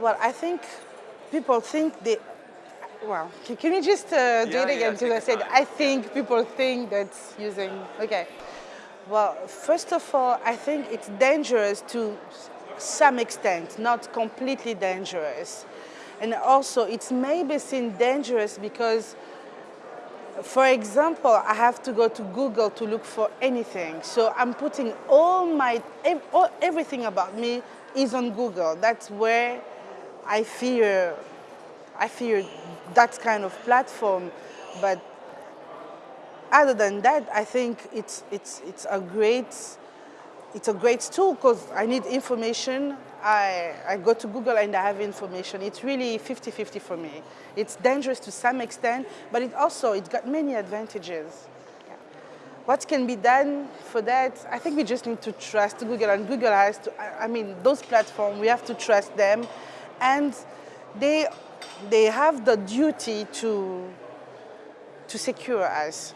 Well, I think people think they, well, can, can you just uh, do Yeah, it again? yeah, Because take I said. I think people think that's using, okay. Well, first of all, I think it's dangerous to some extent, not completely dangerous. And also, it's maybe seen dangerous because for example, I have to go to Google to look for anything. So I'm putting all my, all, everything about me is on Google. That's where I fear, I fear that kind of platform. But other than that, I think it's, it's, it's a great, it's a great tool because I need information. I, I go to Google and I have information. It's really 50-50 for me. It's dangerous to some extent, but it also, it's got many advantages. What can be done for that? I think we just need to trust Google and Google has to, I mean, those platforms, we have to trust them and they, they have the duty to, to secure us.